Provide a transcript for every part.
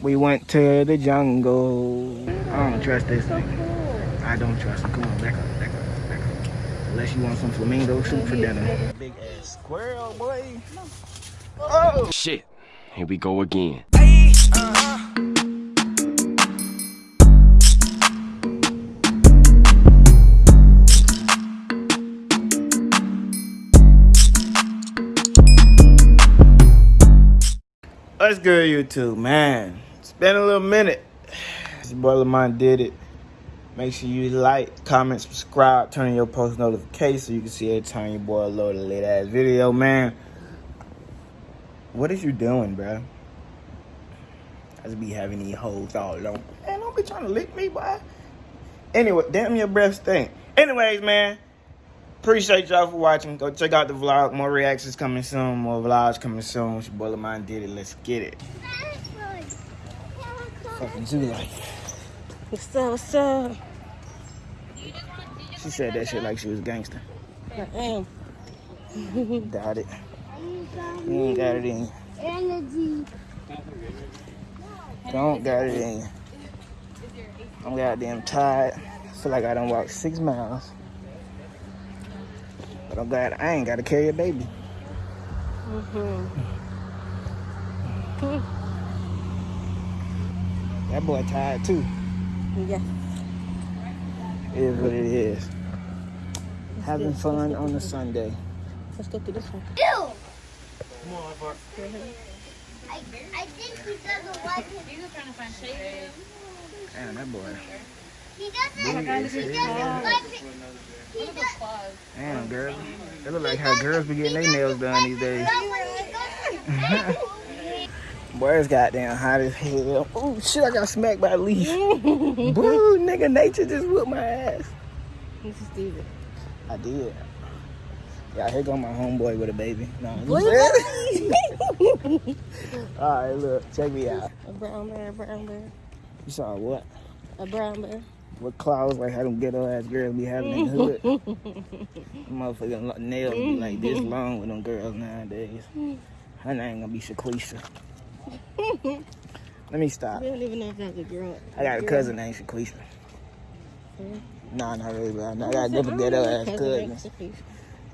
We went to the jungle. I don't trust this thing. I don't trust him. Come on, back up, back up, back up. Unless you want some flamingo soup for dinner. Big ass squirrel, boy. Oh! Shit. Here we go again. What's good, YouTube? Man, it's been a little minute. This boy Lamont did it. Make sure you like, comment, subscribe, turn on your post notifications so you can see every time your boy load a late ass video, man. What is you doing, bro? I just be having these hoes all alone. Man, don't be trying to lick me, boy. Anyway, damn your breath stink. Anyways, man. Appreciate y'all for watching. Go check out the vlog. More reactions coming soon. More vlogs coming soon. It's your boy Lamont did it. Let's get it. Fucking zoo life. What's up? What's up? She said that shit like she was a gangster. I am. Doubt it. You ain't got it in you. Energy. Don't got it in you. I'm goddamn tired. Feel like I done walked six miles. But I'm glad I ain't gotta carry a baby. Mm-hmm. That boy tired too. Yeah. It is what it is. Having fun on a Sunday. Let's go through this one. Ew. I, I think he doesn't want him. Damn, that boy. He doesn't. He doesn't like it. He does. Damn, girl. It look like how girls be getting their nails done these days. But when he goes to Boy, it's goddamn hot as hell. Oh, shit, I got smacked by a leaf. Boo, nigga, nature just whooped my ass. This is Steven. I did. Yeah, here go my homeboy with a baby. No, you said- All right, look, check me out. A brown bear, a brown bear, You saw what? a brown bear. What claws like how them ghetto ass girls be having in the hood? Motherfucking nails be like this long with them girls nowadays. Mm. Her name gonna be Shaquisha. Let me stop. We don't even know if that's a girl. I got a girl. cousin named Shaquisha. Mhm. Nah, not really, but I I got a different ghetto ass cousins. cousin.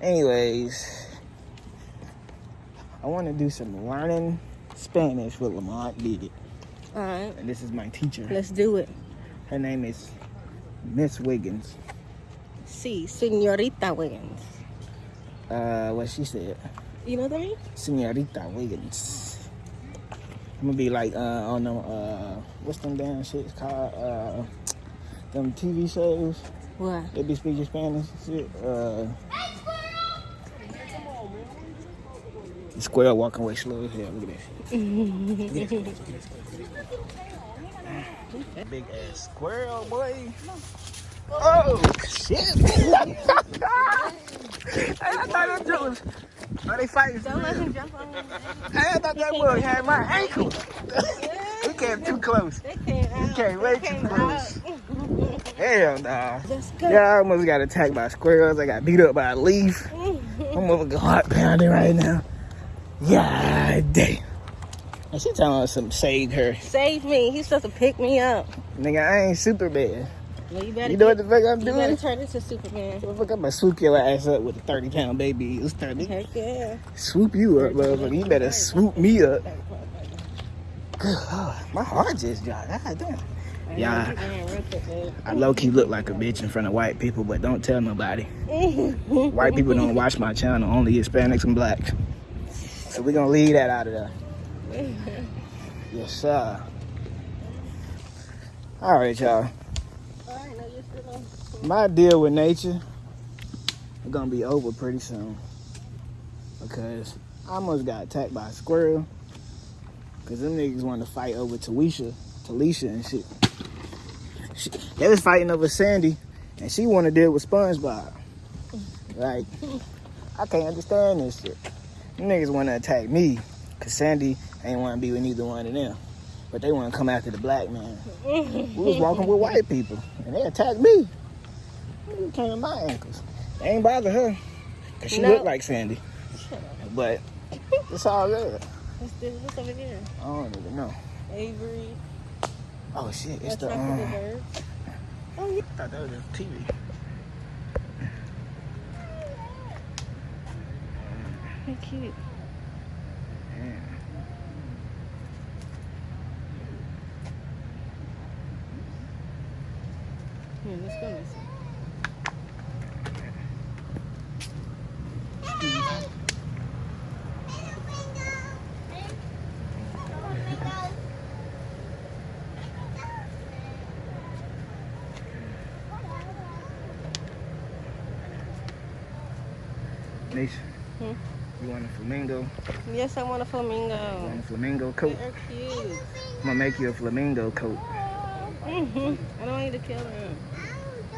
Anyways, I want to do some learning Spanish with Lamont did it. All right, And this is my teacher. let's do it. Her name is Miss Wiggins. See, Senorita Wiggins. Uh, what she said. You know what I mean? Senorita Wiggins. I'm gonna be like uh on them uh what's them damn shits called uh them TV shows What? they be speaking Spanish and shit. Uh the square walking away slow as hell. Look at that. Look at this. Big ass squirrel boy. Oh shit! hey, I thought that was. Are they fighting? Don't let him jump on me. I thought that boy had my ankle. he came too close. They came out. came way They too close. Hell go. Yeah, I almost got attacked by squirrels. I got beat up by a leaf. I'm over heart pounding right now. Yeah, damn. And she telling us some save her. Save me. He's supposed to pick me up. Nigga, I ain't Superman. Well, you better. You know what the fuck I'm doing? You better doing? turn into Superman. I'm gonna swoop your ass up with a 30 pound baby. It's 30. Heck yeah. Swoop you up, motherfucker. You better swoop me up. My heart just dropped. God damn. Yeah. Quick. I low key look like a bitch in front of white people, but don't tell nobody. White people don't watch my channel, only Hispanics and blacks. So we're gonna leave that out of there. Yes, sir. All right, y'all. All right, no, you're still on. My deal with nature is gonna be over pretty soon. Because I almost got attacked by a squirrel. Because them niggas wanted to fight over Talisha, Talisha and shit. She, they was fighting over Sandy, and she wanted to deal with SpongeBob. Like, I can't understand this shit. Them niggas want to attack me, because Sandy ain't want to be with neither one of them. But they want to come after the black man. We was walking with white people, and they attacked me. It came to my ankles. They ain't bother her, because she No. looked like Sandy. But it's all good. What's this? What's over here? I don't even know. Avery. Oh shit, it's the um. the. Oh yeah. I thought that was just TV. How cute. Yeah. Here, let's go listen. Nice. Hmm? You want a flamingo? Yes, I want a You flamingo. want a flamingo coat? They're cute. I'm gonna make you a flamingo coat. hmm I don't want you to kill them.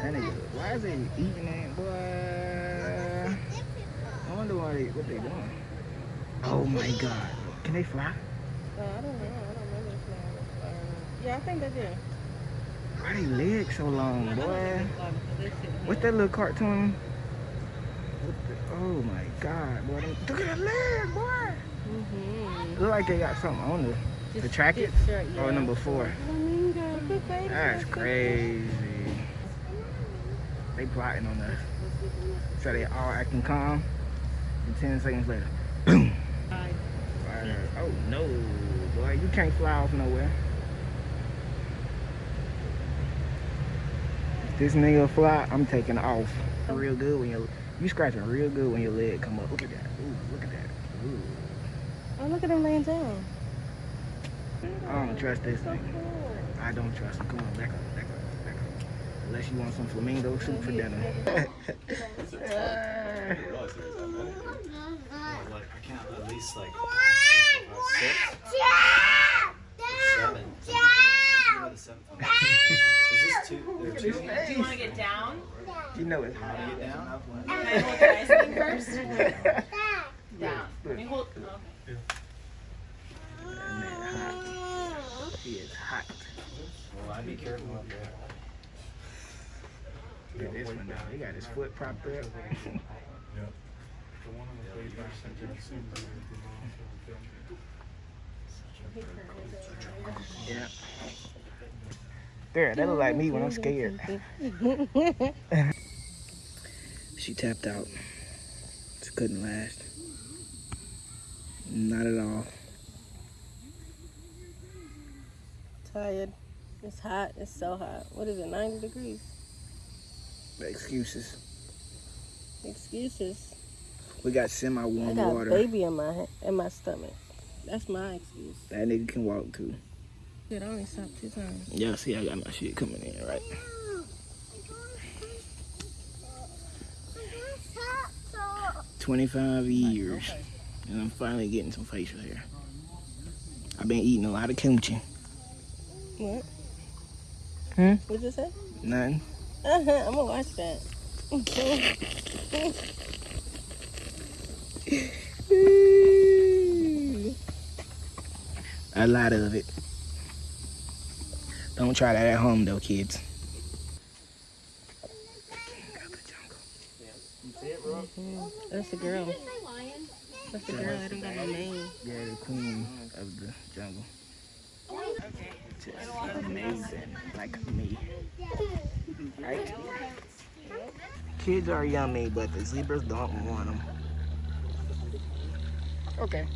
That nigga, why is they eating that, boy? I wonder why they, what they doing. Oh my god. Can they fly? Oh, I don't know. I don't remember the flower. Yeah, I think they do. Why they legs so long, boy? think they fly because they sit What's that little cartoon? The, oh my god, boy. them- Look at that leg, boy. Mm-hmm. Look like they got something on the, to track it. shirt, Oh, number four. Flamingo. That's crazy. They plotting on us. So they all acting calm. And 10 seconds later, boom. Oh no, boy, you can't fly off nowhere. If this nigga fly, I'm taking off. Real good when your you scratching real good when your leg come up. Look at that. Ooh, look at that. Ooh. Oh, look at him laying down. I don't trust this So thing. cool. I don't trust him. Come on, back up, back up. Unless you want some flamingo soup for dinner. Like I count at least like six, seven. Maybe the seventh one. Is this two? There are two. Do you want to get down? you know it's hot. Get down. Can I hold your ice cream first? Down. Let me hold. Okay. Man, hot. He is hot. Well, I'd be careful up there. Look at this one now. He got his foot propped up. yeah. There, that look like me when I'm scared. she tapped out. She couldn't last. Not at all. Tired. It's hot. It's so hot. What is it? 90 degrees. Excuses. Excuses. We got semi-warm water. I got water. a baby in my in my stomach. That's my excuse. That nigga can walk too. Shit, I only stopped two times. Yeah, see, I got my shit coming in, right? 25 years. And I'm finally getting some facial hair. I've been eating a lot of kimchi. What? Hmm? What'd you say? Nothing. Uh-huh, I'm gonna watch that. A lot of it. Don't try that at home though, kids. That's the girl. That's the girl. I don't got no name. Yeah, the queen of the jungle. Just amazing, like me. Right? Kids are yummy, but the zebras don't want them. Okay.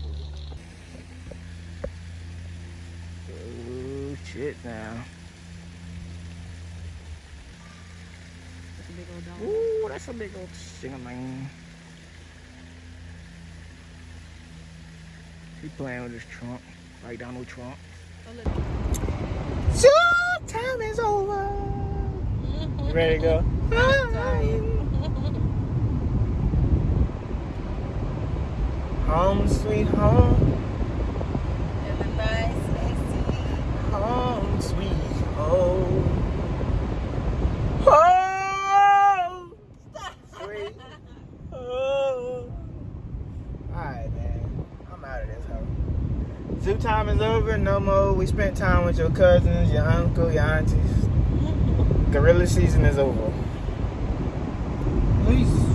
Oh shit now. That's a big old dog. Ooh, that's a big old singaling. He playing with his trunk, like Donald Trump. Oh, so time is over. Ready to go? Home sweet home, home sweet home. Home sweet home. Alright, man. I'm out of this house. Zoo time is over. No more. We spent time with your cousins, your uncle, your aunties. Gorilla season is over. Peace.